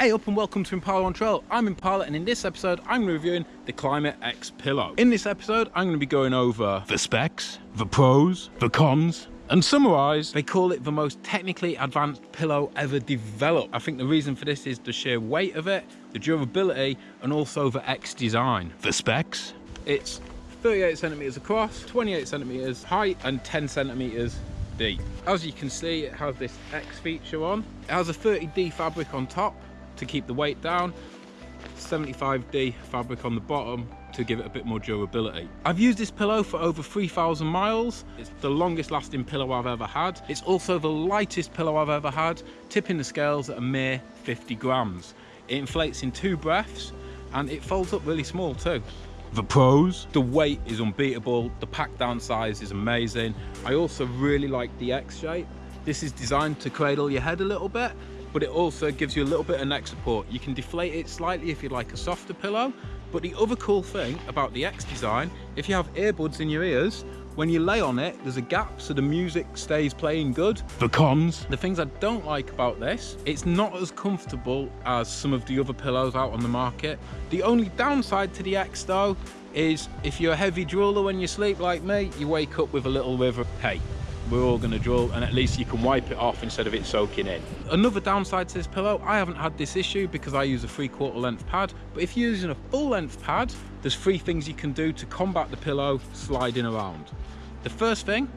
Hey up and welcome to Impala on Trail. I'm Impala and in this episode I'm reviewing the Klymit X pillow. In this episode I'm going to be going over the specs, the pros, the cons and summarise, they call it the most technically advanced pillow ever developed. I think the reason for this is the sheer weight of it, the durability and also the X design. The specs? It's 38 centimeters across, 28 centimeters height and 10 centimeters deep. As you can see it has this X feature on. It has a 30D fabric on top to keep the weight down 75D fabric on the bottom to give it a bit more durability. I've used this pillow for over 3,000 miles. It's the longest lasting pillow I've ever had. It's also the lightest pillow I've ever had, tipping the scales at a mere 50 grams. It inflates in two breaths and it folds up really small too. The pros, the weight is unbeatable, the pack down size is amazing. I also really like the X shape. This is designed to cradle your head a little bit but it also gives you a little bit of neck support. You can deflate it slightly if you like a softer pillow, but the other cool thing about the X design, if you have earbuds in your ears, when you lay on it, there's a gap so the music stays playing good. The cons. The things I don't like about this, it's not as comfortable as some of the other pillows out on the market. The only downside to the X though, is if you're a heavy drooler when you sleep like me, you wake up with a little river. Hey, we're all going to drill and at least you can wipe it off instead of it soaking in. Another downside to this pillow, I haven't had this issue because I use a three quarter length pad, but if you're using a full length pad, there's three things you can do to combat the pillow sliding around. The first thing,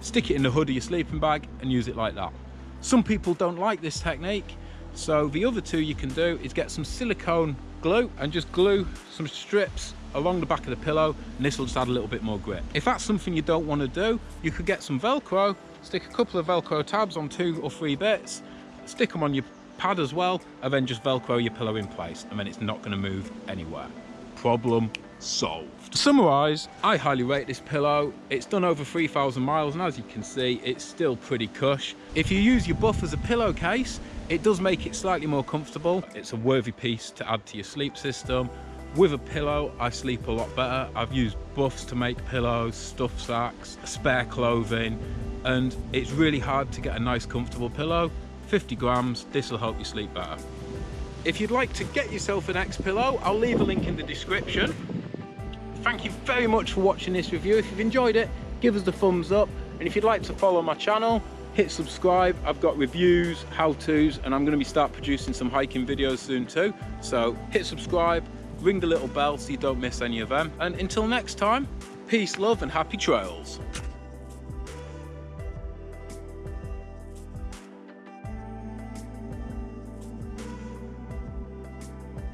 stick it in the hood of your sleeping bag and use it like that. Some people don't like this technique, so the other two you can do is get some silicone glue and just glue some strips along the back of the pillow and this will just add a little bit more grip. If that's something you don't want to do, you could get some Velcro, stick a couple of Velcro tabs on two or three bits, stick them on your pad as well, and then just Velcro your pillow in place, and then it's not going to move anywhere. Problem solved. To summarise, I highly rate this pillow. It's done over 3,000 miles, and as you can see, it's still pretty cush. If you use your buff as a pillowcase, it does make it slightly more comfortable. It's a worthy piece to add to your sleep system. With a pillow, I sleep a lot better. I've used buffs to make pillows, stuff sacks, spare clothing, and it's really hard to get a nice comfortable pillow. 50 grams, this will help you sleep better. If you'd like to get yourself an X pillow, I'll leave a link in the description. Thank you very much for watching this review. If you've enjoyed it, give us the thumbs up. And if you'd like to follow my channel, hit subscribe. I've got reviews, how-tos, and I'm gonna be start producing some hiking videos soon too. So hit subscribe, ring the little bell so you don't miss any of them. And until next time, peace, love, and happy trails.